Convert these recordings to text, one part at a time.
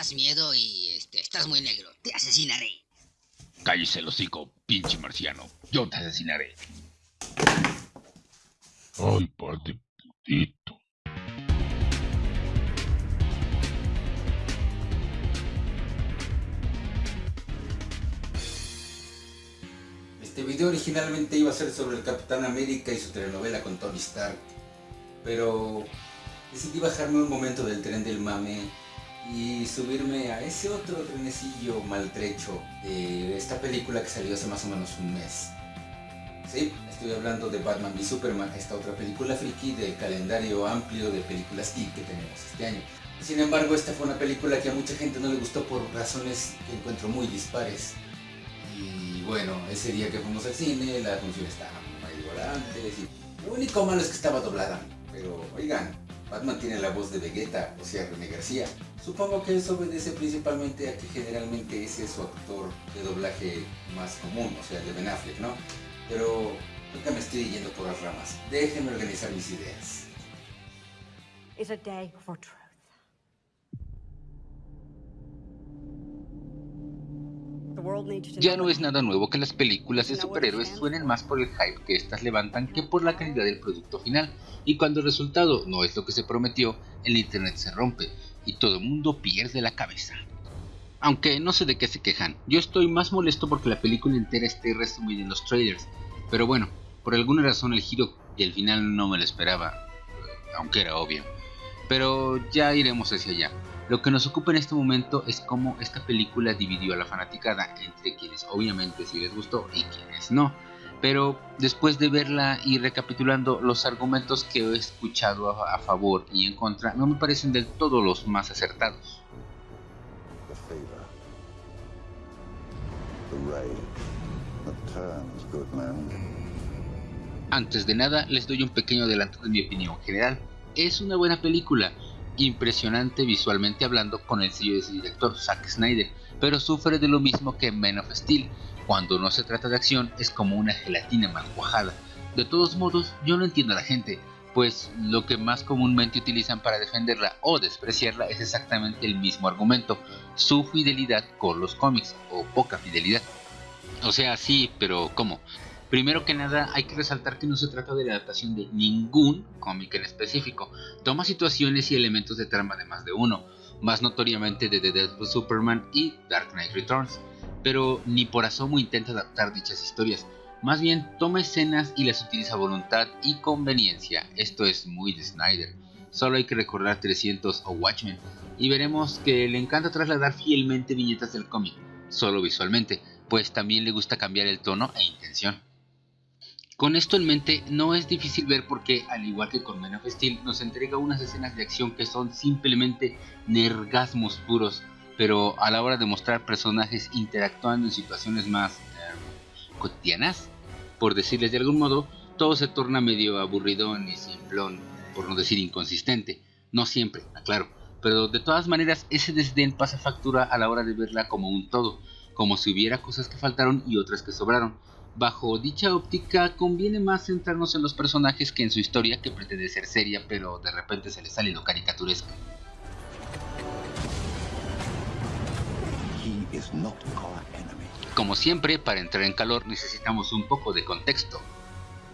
das miedo y este, estás muy negro. Te asesinaré. Cállese el hocico, pinche marciano. Yo te asesinaré. Ay, padre putito. Este video originalmente iba a ser sobre el Capitán América y su telenovela con Tony Stark, pero decidí bajarme un momento del tren del mame y subirme a ese otro trenecillo maltrecho de esta película que salió hace más o menos un mes. Sí, estoy hablando de Batman v Superman, esta otra película friki del calendario amplio de películas geek que tenemos este año. Sin embargo, esta fue una película que a mucha gente no le gustó por razones que encuentro muy dispares. Y bueno, ese día que fuimos al cine, la función estaba muy volantes y lo único malo es que estaba doblada. Pero oigan, Batman tiene la voz de Vegeta, o sea, René García. Supongo que eso obedece principalmente a que generalmente ese es su actor de doblaje más común, o sea, de Ben Affleck, ¿no? Pero nunca me estoy yendo por las ramas. Déjenme organizar mis ideas truth. The world needs to Ya no es nada nuevo que las películas de superhéroes suenen más por el hype que estas levantan que por la calidad del producto final, y cuando el resultado no es lo que se prometió, el internet se rompe y todo el mundo pierde la cabeza. Aunque no sé de qué se quejan, yo estoy más molesto porque la película entera esté resumida en los trailers, pero bueno, por alguna razón el giro y el final no me lo esperaba, aunque era obvio. Pero ya iremos hacia allá. Lo que nos ocupa en este momento es cómo esta película dividió a la fanaticada entre quienes obviamente sí les gustó y quienes no. Pero después de verla y recapitulando los argumentos que he escuchado a, a favor y en contra, no me parecen del todo los más acertados. the fever, the rage that turns good men. Antes de nada, les doy un pequeño adelanto de mi opinión general. Es una buena película, impresionante visualmente hablando con el sello de su director Zack Snyder, pero sufre de lo mismo que Man of Steel. Cuando no se trata de acción es como una gelatina mal cuajada. De todos modos, yo no entiendo a la gente, pues lo que más comúnmente utilizan para defenderla o despreciarla es exactamente el mismo argumento, su fidelidad con los cómics, o poca fidelidad. O sea, sí, pero ¿cómo? Primero que nada, hay que resaltar que no se trata de la adaptación de ningún cómic en específico. Toma situaciones y elementos de trama de más de uno, más notoriamente de The Death of Superman y Dark Knight Returns, pero ni por asomo intenta adaptar dichas historias. Más bien toma escenas y las utiliza a voluntad y conveniencia. Esto es muy de Snyder. Solo hay que recordar 300 o Watchmen y veremos que le encanta trasladar fielmente viñetas del cómic, solo visualmente, pues también le gusta cambiar el tono e intención. Con esto en mente, no es difícil ver por qué, al igual que con Man of Steel, nos entrega unas escenas de acción que son simplemente nergasmos puros, pero a la hora de mostrar personajes interactuando en situaciones más eh, cotidianas, por decirles de algún modo, todo se torna medio aburridón y simplón, por no decir inconsistente. No siempre, aclaro, pero de todas maneras ese desdén pasa factura a la hora de verla como un todo, como si hubiera cosas que faltaron y otras que sobraron. Bajo dicha óptica conviene más centrarnos en los personajes que en su historia que pretende ser seria pero de repente se le sale lo caricaturesco. Como siempre, para entrar en calor necesitamos un poco de contexto.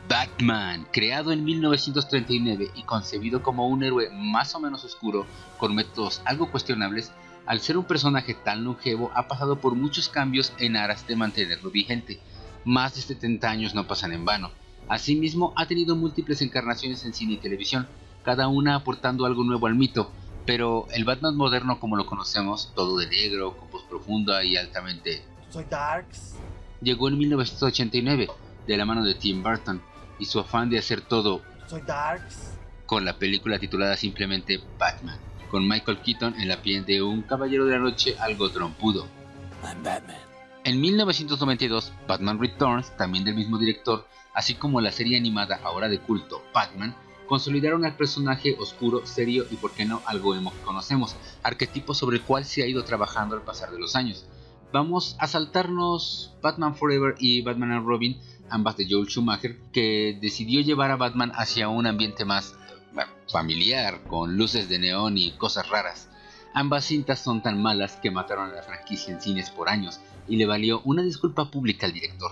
Batman, creado en 1939 y concebido como un héroe más o menos oscuro, con métodos algo cuestionables, al ser un personaje tan longevo ha pasado por muchos cambios en aras de mantenerlo vigente. Más de 70 años no pasan en vano. Asimismo, ha tenido múltiples encarnaciones en cine y televisión, cada una aportando algo nuevo al mito, pero el Batman moderno como lo conocemos, todo de negro, con voz profunda y altamente Soy Darks. llegó en 1989 de la mano de Tim Burton y su afán de hacer todo Soy Darks. con la película titulada simplemente Batman, con Michael Keaton en la piel de un caballero de la noche algo trompudo. I'm Batman. En 1992, Batman Returns, también del mismo director, así como la serie animada ahora de culto Batman, consolidaron al personaje oscuro, serio y por qué no algo emo que conocemos, arquetipo sobre el cual se ha ido trabajando al pasar de los años. Vamos a saltarnos Batman Forever y Batman and Robin, ambas de Joel Schumacher, que decidió llevar a Batman hacia un ambiente más familiar, con luces de neón y cosas raras. Ambas cintas son tan malas que mataron a la franquicia en cines por años y le valió una disculpa pública al director.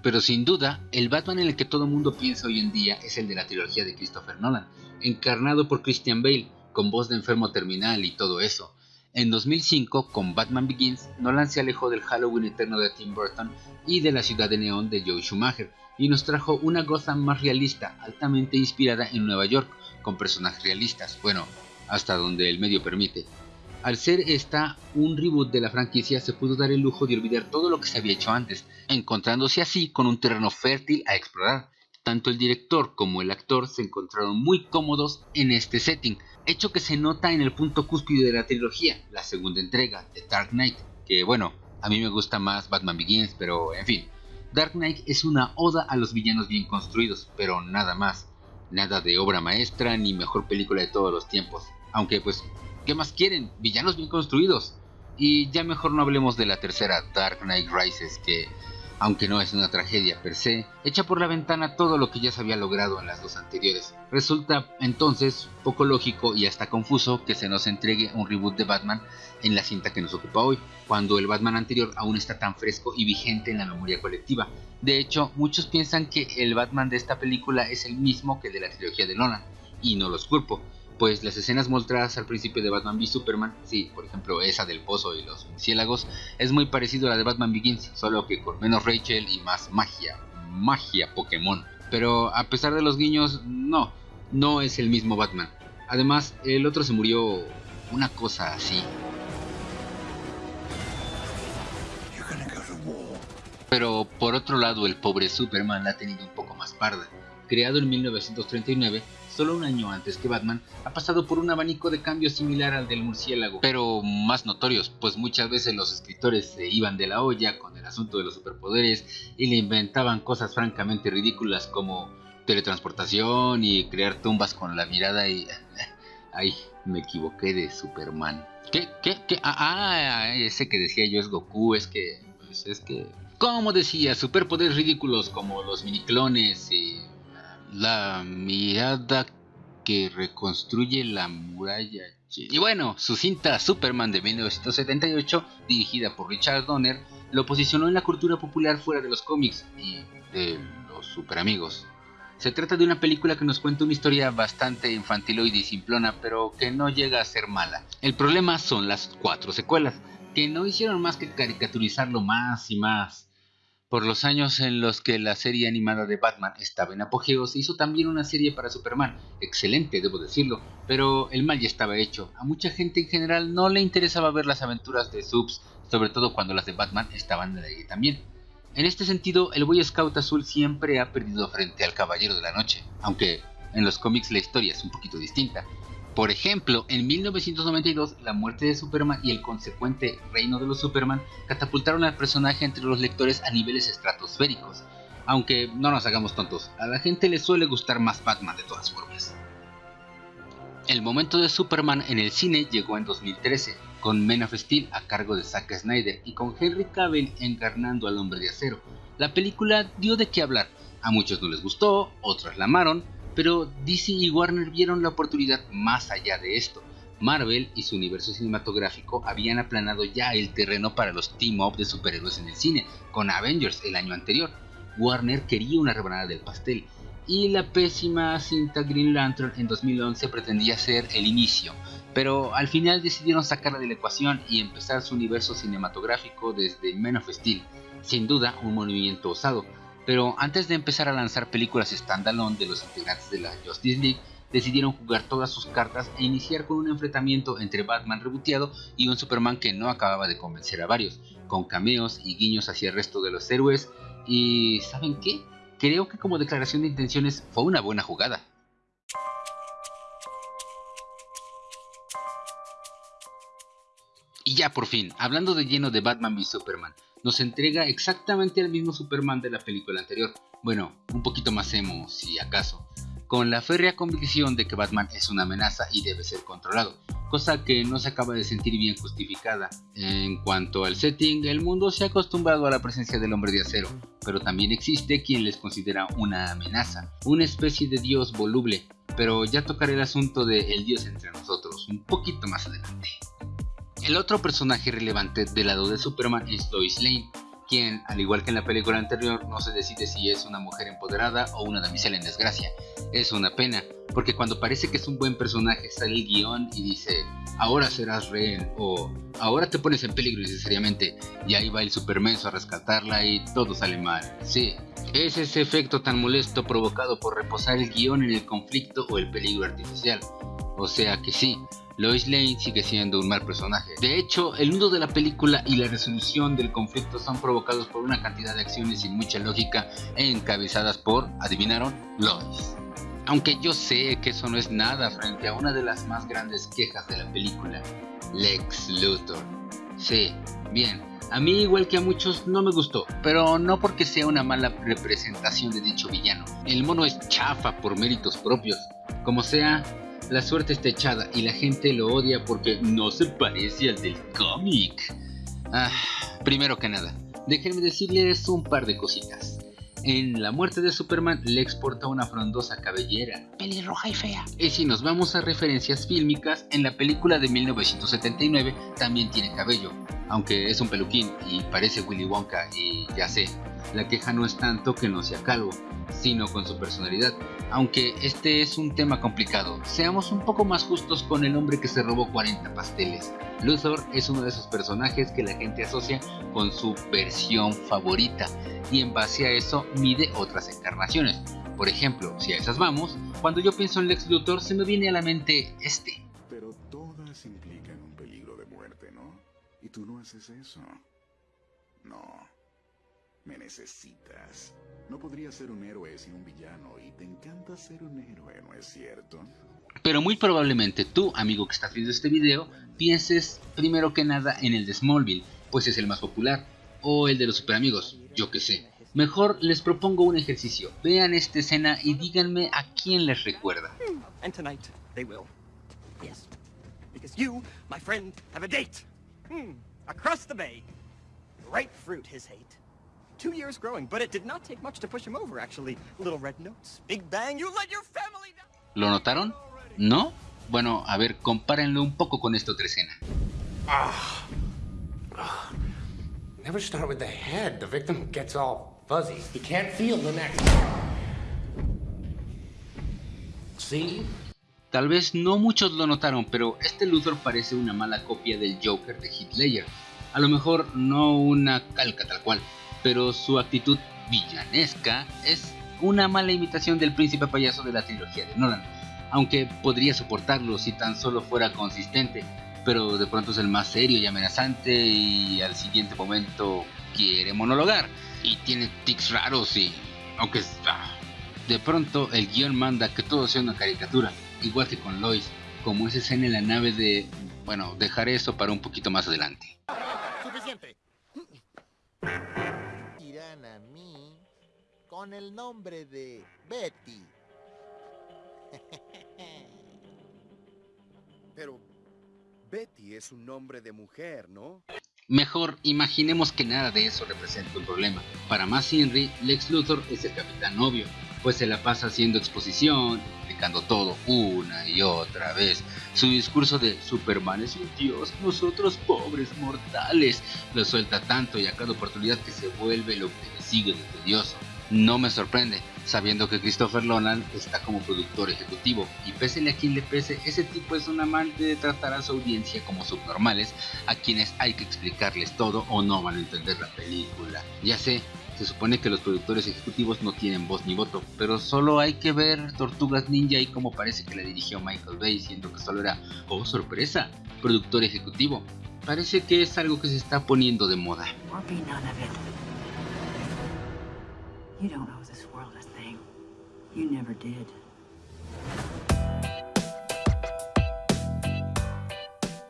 Pero sin duda, el Batman en el que todo mundo piensa hoy en día es el de la trilogía de Christopher Nolan, encarnado por Christian Bale, con voz de enfermo terminal y todo eso. En 2005, con Batman Begins, Nolan se alejó del Halloween eterno de Tim Burton y de la ciudad de neón de Joe Schumacher, y nos trajo una Gotham más realista, altamente inspirada en Nueva York, con personajes realistas, bueno, hasta donde el medio permite. Al ser esta un reboot de la franquicia, se pudo dar el lujo de olvidar todo lo que se había hecho antes, encontrándose así con un terreno fértil a explorar. Tanto el director como el actor se encontraron muy cómodos en este setting, hecho que se nota en el punto cúspide de la trilogía, la segunda entrega, The Dark Knight, que bueno, a mí me gusta más Batman Begins, pero en fin. Dark Knight es una oda a los villanos bien construidos, pero nada más. Nada de obra maestra ni mejor película de todos los tiempos. Aunque pues ¿Qué más quieren? Villanos bien construidos. Y ya mejor no hablemos de la tercera, Dark Knight Rises, que, aunque no es una tragedia per se, echa por la ventana todo lo que ya se había logrado en las dos anteriores. Resulta entonces poco lógico y hasta confuso que se nos entregue un reboot de Batman en la cinta que nos ocupa hoy, cuando el Batman anterior aún está tan fresco y vigente en la memoria colectiva. De hecho, muchos piensan que el Batman de esta película es el mismo que de la trilogía de Nolan, y no los culpo pues las escenas mostradas al principio de Batman v Superman, sí, por ejemplo esa del pozo y los ciélagos, es muy parecido a la de Batman Begins, solo que con menos Rachel y más magia, magia Pokémon. Pero a pesar de los guiños, no, no es el mismo Batman. Además, el otro se murió una cosa así. Pero por otro lado, el pobre Superman la ha tenido un poco más parda. Creado en 1939, solo un año antes que Batman, ha pasado por un abanico de cambios similar al del murciélago, pero más notorios, pues muchas veces los escritores se iban de la olla con el asunto de los superpoderes y le inventaban cosas francamente ridículas como teletransportación y crear tumbas con la mirada y... Ay, me equivoqué de Superman. ¿Qué? ¿Qué? ¿Qué? Ah, ah, ese que decía yo es Goku, es que... Pues es que... Como decía, superpoderes ridículos como los miniclones y la mirada que reconstruye la muralla. Y bueno, su cinta Superman de 1978, dirigida por Richard Donner, lo posicionó en la cultura popular fuera de los cómics y de los superamigos. Se trata de una película que nos cuenta una historia bastante infantiloide y simplona, pero que no llega a ser mala. El problema son las cuatro secuelas, que no hicieron más que caricaturizarlo más y más. Por los años en los que la serie animada de Batman estaba en apogeo, se hizo también una serie para Superman, excelente debo decirlo, pero el mal ya estaba hecho. A mucha gente en general no le interesaba ver las aventuras de Subs, sobre todo cuando las de Batman estaban de ahí también. En este sentido, el Boy Scout azul siempre ha perdido frente al Caballero de la Noche, aunque en los cómics la historia es un poquito distinta. Por ejemplo, en 1992, la muerte de Superman y el consecuente reino de los Superman catapultaron al personaje entre los lectores a niveles estratosféricos. Aunque no nos hagamos tontos, a la gente le suele gustar más Batman de todas formas. El momento de Superman en el cine llegó en 2013, con Men of Steel a cargo de Zack Snyder y con Henry Cavill encarnando al hombre de acero. La película dio de qué hablar, a muchos no les gustó, otros la amaron, pero DC y Warner vieron la oportunidad más allá de esto. Marvel y su universo cinematográfico habían aplanado ya el terreno para los team-up de superhéroes en el cine, con Avengers el año anterior. Warner quería una rebanada del pastel, y la pésima cinta Green Lantern en 2011 pretendía ser el inicio, pero al final decidieron sacarla de la ecuación y empezar su universo cinematográfico desde Men of Steel, sin duda un movimiento osado, pero antes de empezar a lanzar películas standalone de los integrantes de la Justice League, decidieron jugar todas sus cartas e iniciar con un enfrentamiento entre Batman reboteado y un Superman que no acababa de convencer a varios, con cameos y guiños hacia el resto de los héroes. Y ¿saben qué? Creo que como declaración de intenciones fue una buena jugada. Y ya por fin, hablando de lleno de Batman v Superman, nos entrega exactamente el mismo Superman de la película anterior. Bueno, un poquito más emo, si acaso. Con la férrea convicción de que Batman es una amenaza y debe ser controlado, cosa que no se acaba de sentir bien justificada. En cuanto al setting, el mundo se ha acostumbrado a la presencia del hombre de acero, pero también existe quien les considera una amenaza, una especie de dios voluble, pero ya tocaré el asunto de El Dios entre nosotros un poquito más adelante. El otro personaje relevante del lado de Superman es Lois Lane, quien, al igual que en la película anterior, no se decide si es una mujer empoderada o una damisela en desgracia. Es una pena, porque cuando parece que es un buen personaje sale el guion y dice, ahora serás rehén o ahora te pones en peligro necesariamente, y ahí va el supermenso a rescatarla y todo sale mal. Sí, es ese efecto tan molesto provocado por reposar el guion en el conflicto o el peligro artificial. O sea que sí, Lois Lane sigue siendo un mal personaje. De hecho, el nudo de la película y la resolución del conflicto son provocados por una cantidad de acciones sin mucha lógica encabezadas por, adivinaron, Lois. Aunque yo sé que eso no es nada frente a una de las más grandes quejas de la película, Lex Luthor. Sí, bien, a mí igual que a muchos no me gustó, pero no porque sea una mala representación de dicho villano. El mono es chafa por méritos propios. Como sea, la suerte está echada y la gente lo odia porque no se parece al del cómic. Ah, primero que nada, déjenme decirles un par de cositas. En la muerte de Superman le exporta una frondosa cabellera, pelirroja y fea. Y si nos vamos a referencias fílmicas, en la película de 1979 también tiene cabello, aunque es un peluquín y parece Willy Wonka y ya sé, la queja no es tanto que no sea calvo, sino con su personalidad. Aunque este es un tema complicado, seamos un poco más justos con el hombre que se robó 40 pasteles. Luthor es uno de esos personajes que la gente asocia con su versión favorita y en base a eso mide otras encarnaciones. Por ejemplo, si a esas vamos, cuando yo pienso en Lex Luthor se me viene a la mente este. Pero todas implican un peligro de muerte, ¿no? Y tú no haces eso. No. Me necesitas. No podrías ser un héroe sin un villano y te encanta ser un héroe, ¿no es cierto? Pero muy probablemente tú, amigo que estás viendo este video, pienses primero que nada en el de Smallville, pues es el más popular, o el de los super amigos, yo que sé. Mejor les propongo un ejercicio, vean esta escena y díganme a quién les recuerda. And tonight they will. Yes. Because you, my friend, have a date. Hmm. Across the bay. Ripe fruit, his hate. Two years growing, but it did not take much to push him over, actually. Little red notes, big bang, you let your family down. ¿Lo notaron? ¿No? Bueno, a ver, compárenlo un poco con esta otra escena. Never start with the head. The victim gets all fuzzy. He can't feel the neck. See? Tal vez no muchos lo notaron, pero este Luthor parece una mala copia del Joker de Heath Ledger. A lo mejor no una calca tal cual, pero su actitud villanesca es una mala imitación del príncipe payaso de la trilogía de Nolan, aunque podría soportarlo si tan solo fuera consistente, pero de pronto es el más serio y amenazante y al siguiente momento quiere monologar y tiene tics raros y aunque ah, de pronto el guion manda que todo sea una caricatura, igual que con Lois, como esa escena en la nave de, bueno, dejaré eso para un poquito más adelante. Suficiente. Con el nombre de Betty. Pero Betty es un nombre de mujer, ¿no? Mejor imaginemos que nada de eso representa un problema. Para más Henry, Lex Luthor es el capitán obvio, pues se la pasa haciendo exposición, explicando todo una y otra vez. Su discurso de Superman es un dios, nosotros pobres mortales, lo suelta tanto y a cada oportunidad que se vuelve lo que le sigue de tedioso. No me sorprende, sabiendo que Christopher Nolan está como productor ejecutivo, y pese a quien le pese, ese tipo es un amante de tratar a su audiencia como subnormales, a quienes hay que explicarles todo o no van a entender la película. Ya sé, se supone que los productores ejecutivos no tienen voz ni voto, pero solo hay que ver Tortugas Ninja y como parece que la dirigió Michael Bay, siendo que solo era, oh sorpresa, productor ejecutivo. Parece que es algo que se está poniendo de moda.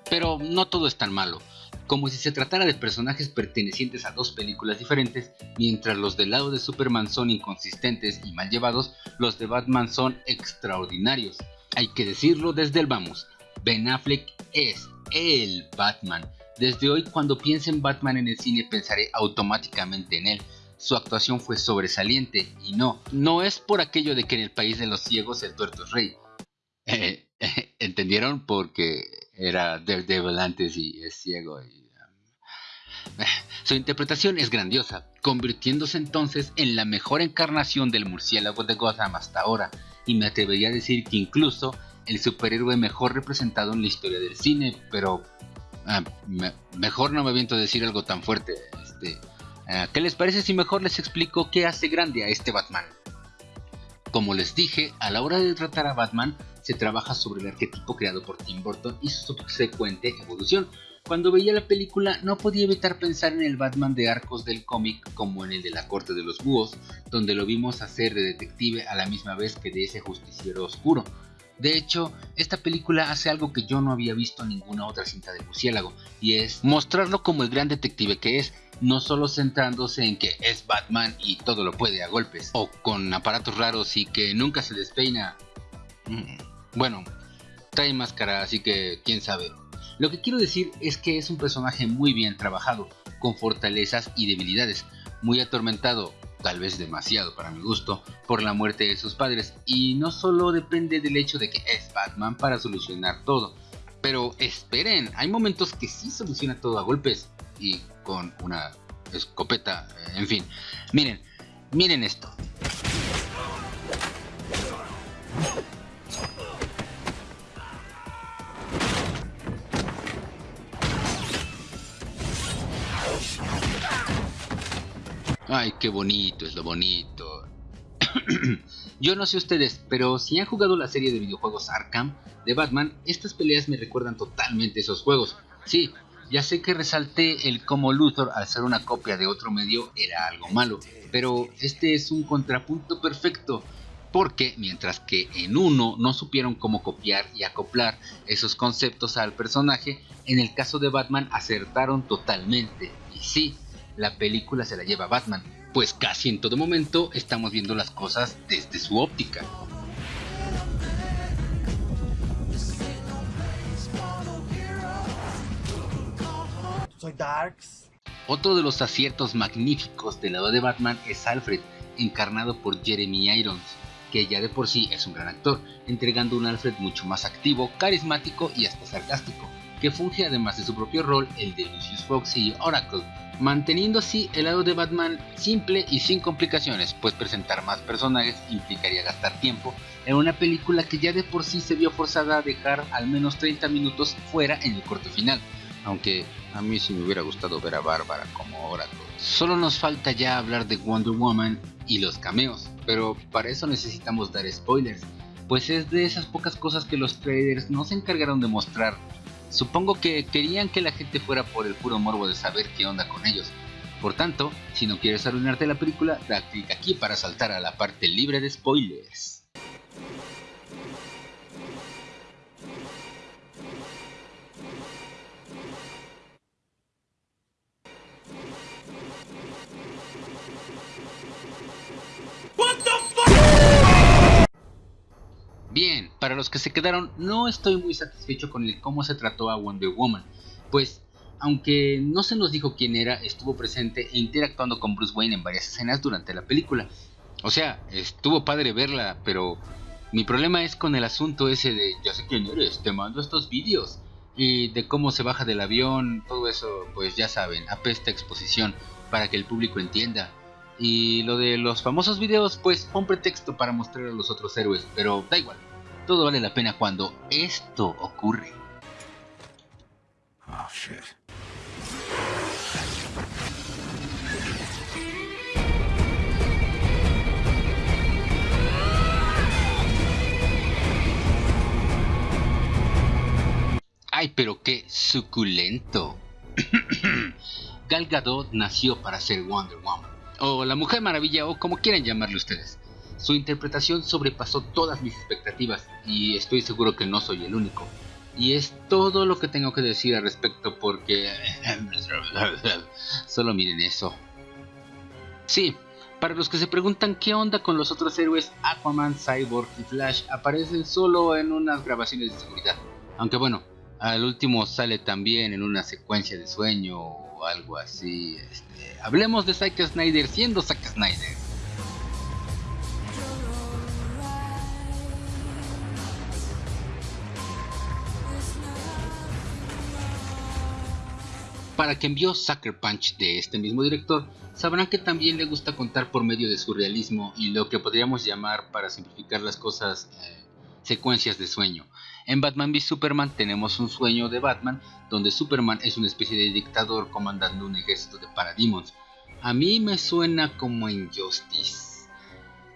Pero no todo es tan malo, como si se tratara de personajes pertenecientes a dos películas diferentes, mientras los del lado de Superman son inconsistentes y mal llevados, los de Batman son extraordinarios. Hay que decirlo desde el vamos, Ben Affleck es el Batman. Desde hoy cuando piense en Batman en el cine pensaré automáticamente en él. Su actuación fue sobresaliente y no, no es por aquello de que en el país de los ciegos el tuerto es rey, Eh, ¿Entendieron? Porque era Daredevil antes y es ciego. Y, um, su interpretación es grandiosa, convirtiéndose entonces en la mejor encarnación del murciélago de Gotham hasta ahora, y me atrevería a decir que incluso el superhéroe mejor representado en la historia del cine, pero ah, mejor no me aviento a decir algo tan fuerte. Este, ¿Qué les parece si mejor les explico qué hace grande a este Batman? Como les dije, a la hora de tratar a Batman, se trabaja sobre el arquetipo creado por Tim Burton y su subsecuente evolución. Cuando veía la película no podía evitar pensar en el Batman de arcos del cómic como en el de la corte de los búhos, donde lo vimos hacer de detective a la misma vez que de ese justiciero oscuro. De hecho, esta película hace algo que yo no había visto en ninguna otra cinta de murciélago, y es mostrarlo como el gran detective que es, no solo centrándose en que es Batman y todo lo puede a golpes, o con aparatos raros y que nunca se despeina. Mm. Bueno, trae máscara, así que quién sabe. Lo que quiero decir es que es un personaje muy bien trabajado, con fortalezas y debilidades, muy atormentado, tal vez demasiado para mi gusto, por la muerte de sus padres, y no solo depende del hecho de que es Batman para solucionar todo, pero esperen, hay momentos que sí soluciona todo a golpes, y con una escopeta, en fin. Miren, miren esto. Ay, qué bonito es lo bonito. Yo no sé ustedes, pero si han jugado la serie de videojuegos Arkham de Batman, estas peleas me recuerdan totalmente esos juegos. Sí, ya sé que resalté el cómo Luthor al ser una copia de otro medio era algo malo, pero este es un contrapunto perfecto, porque mientras que en uno no supieron cómo copiar y acoplar esos conceptos al personaje, en el caso de Batman acertaron totalmente. Y sí, la película se la lleva Batman, pues casi en todo momento estamos viendo las cosas desde su óptica. Soy Darks. Otro de los aciertos magníficos del lado de Batman es Alfred, encarnado por Jeremy Irons, que ya de por sí es un gran actor, entregando un Alfred mucho más activo, carismático y hasta sarcástico, que funge además de su propio rol el de Lucius Fox y Oracle, manteniendo así el lado de Batman simple y sin complicaciones, pues presentar más personajes implicaría gastar tiempo en una película que ya de por sí se vio forzada a dejar al menos 30 minutos fuera en el corte final, aunque a mí sí me hubiera gustado ver a Bárbara como Oracle. Solo nos falta ya hablar de Wonder Woman y los cameos, pero para eso necesitamos dar spoilers, pues es de esas pocas cosas que los traders no se encargaron de mostrar Supongo que querían que la gente fuera por el puro morbo de saber qué onda con ellos. Por tanto, si no quieres arruinarte la película, da clic aquí para saltar a la parte libre de spoilers. Bien, para los que se quedaron, no estoy muy satisfecho con el cómo se trató a Wonder Woman, pues aunque no se nos dijo quién era, estuvo presente e interactuando con Bruce Wayne en varias escenas durante la película. O sea, estuvo padre verla, pero mi problema es con el asunto ese de ya sé quién eres, te mando estos vídeos. Y de cómo se baja del avión, todo eso, pues ya saben, apesta exposición para que el público entienda. Y lo de los famosos videos, pues fue un pretexto para mostrar a los otros héroes, pero da igual. Todo vale la pena cuando esto ocurre. Oh, shit. Ay, pero qué suculento. Gal Gadot nació para ser Wonder Woman o La Mujer Maravilla, o como quieran llamarle ustedes. Su interpretación sobrepasó todas mis expectativas y estoy seguro que no soy el único. Y es todo lo que tengo que decir al respecto porque... Solo miren eso. Sí, para los que se preguntan qué onda con los otros héroes, Aquaman, Cyborg y Flash aparecen solo en unas grabaciones de seguridad. Aunque bueno, al último sale también en una secuencia de sueño algo así. Este, hablemos de Zack Snyder siendo Zack Snyder. Para quien vio Sucker Punch de este mismo director, sabrán que también le gusta contar por medio de su realismo y lo que podríamos llamar, para simplificar las cosas, eh, secuencias de sueño. En Batman v Superman tenemos un sueño de Batman donde Superman es una especie de dictador comandando un ejército de parademons. A mí me suena como Injustice.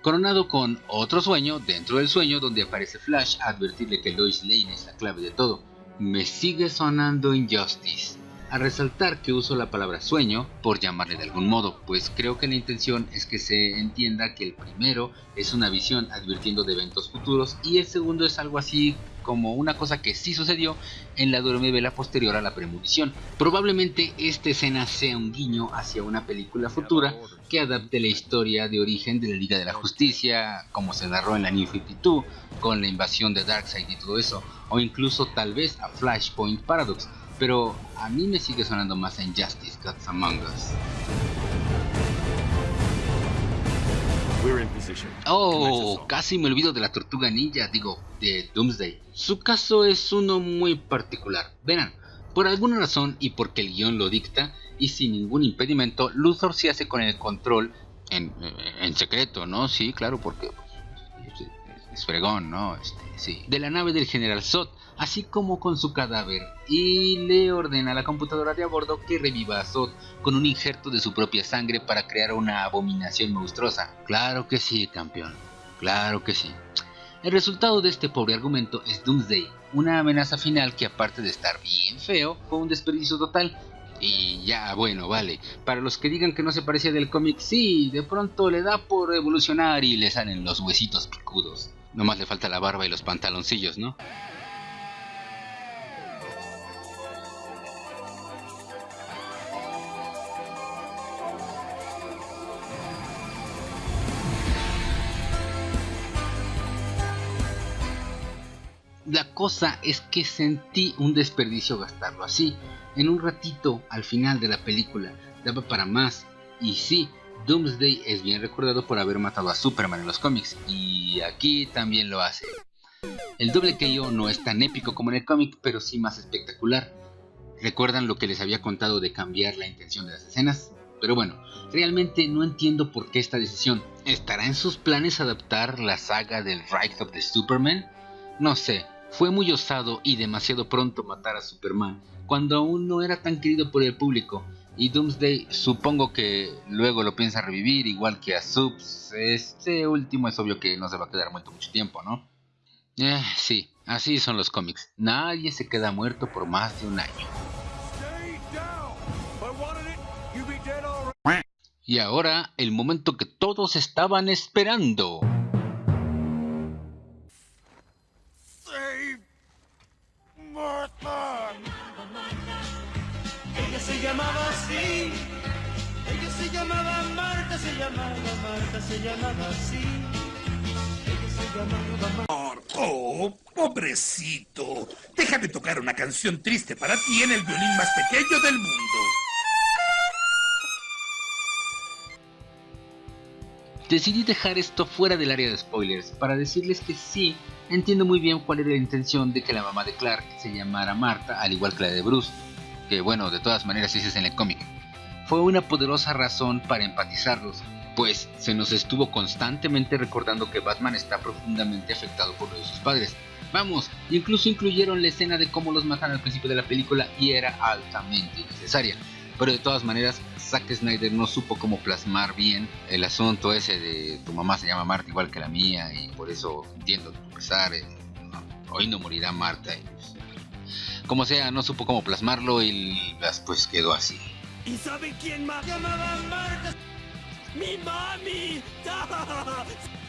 Coronado con otro sueño dentro del sueño donde aparece Flash a advertirle que Lois Lane es la clave de todo. Me sigue sonando Injustice a resaltar que uso la palabra sueño por llamarle de algún modo, pues creo que la intención es que se entienda que el primero es una visión advirtiendo de eventos futuros y el segundo es algo así como una cosa que sí sucedió en la vela posterior a la premonición. Probablemente esta escena sea un guiño hacia una película futura que adapte la historia de origen de la Liga de la Justicia, como se narró en la New 52, con la invasión de Darkseid y todo eso, o incluso tal vez a Flashpoint Paradox, pero a mí me sigue sonando más en Justice Gods Among Us. Oh, casi me olvido de la tortuga ninja, digo, de Doomsday. Su caso es uno muy particular. Verán, por alguna razón y porque el guion lo dicta, y sin ningún impedimento, Luthor se hace con el control en, en secreto, ¿no? Sí, claro, porque pues, es, fregón, ¿no? Este, sí. De la nave del General Zod, así como con su cadáver, y le ordena a la computadora de a bordo que reviva a Zod con un injerto de su propia sangre para crear una abominación monstruosa. Claro que sí, campeón, claro que sí. El resultado de este pobre argumento es Doomsday, una amenaza final que aparte de estar bien feo, fue un desperdicio total. Y ya, bueno, vale. Para los que digan que no se parecía del cómic, sí, de pronto le da por evolucionar y le salen los huesitos picudos. Nomás le falta la barba y los pantaloncillos, ¿no? Cosa es que sentí un desperdicio gastarlo así. En un ratito, al final de la película, daba para más. Y sí, Doomsday es bien recordado por haber matado a Superman en los cómics, y aquí también lo hace. El doble KO no es tan épico como en el cómic, pero sí más espectacular. ¿Recuerdan lo que les había contado de cambiar la intención de las escenas? Pero bueno, realmente no entiendo por qué esta decisión. ¿Estará en sus planes adaptar la saga del Rise of the Superman? No sé, fue muy osado y demasiado pronto matar a Superman, cuando aún no era tan querido por el público, y Doomsday supongo que luego lo piensa revivir igual que a Subs, este último es obvio que no se va a quedar muerto mucho tiempo, ¿no? Eh, sí, así son los cómics, nadie se queda muerto por más de un año. Y ahora el momento que todos estaban esperando. Se llamaba así. Ella se llamaba Marta, se llamaba Marta, se llamaba así. Ella se llamaba Marta. Oh, pobrecito. Déjame tocar una canción triste para ti en el violín más pequeño del mundo. Decidí dejar esto fuera del área de spoilers para decirles que sí, entiendo muy bien cuál era la intención de que la mamá de Clark se llamara Marta, al igual que la de Bruce, que bueno, de todas maneras ese es en el cómic. Fue una poderosa razón para empatizarlos, pues se nos estuvo constantemente recordando que Batman está profundamente afectado por lo de sus padres. Vamos, incluso incluyeron la escena de cómo los matan al principio de la película y era altamente necesaria. Pero de todas maneras, Zack Snyder no supo cómo plasmar bien el asunto ese de tu mamá se llama Marta igual que la mía y por eso entiendo tu pesar. Eh, hoy no morirá Marta. Pues, como sea, no supo cómo plasmarlo y pues quedó así. ¿Y saben quién más llamaba Marta? ¡Mi mami!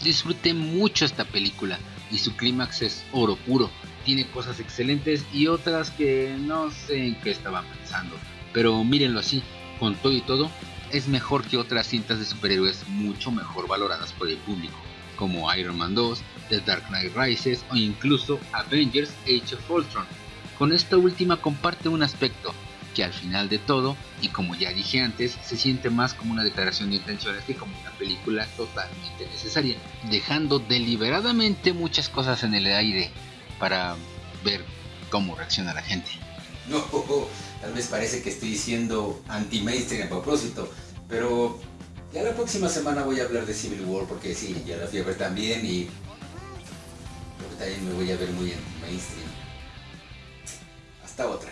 Disfruté mucho esta película y su clímax es oro puro. Tiene cosas excelentes y otras que no sé en qué estaban pensando pero mírenlo así, con todo y todo, es mejor que otras cintas de superhéroes mucho mejor valoradas por el público, como Iron Man 2, The Dark Knight Rises o incluso Avengers Age of Ultron. Con esta última comparte un aspecto que al final de todo, y como ya dije antes, se siente más como una declaración de intenciones que como una película totalmente necesaria, dejando deliberadamente muchas cosas en el aire para ver cómo reacciona la gente. No, Tal vez parece que estoy diciendo anti-mainstream a propósito, pero ya la próxima semana voy a hablar de Civil War porque sí, ya la fui a ver también y también me voy a ver muy anti-mainstream. Hasta otra.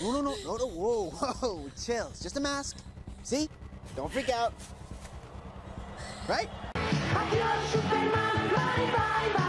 No, no, no, no, no, whoa, whoa, chill. It's just a mask. See? Don't freak out. Right? Adiós, Superman, bye, bye, bye, bye.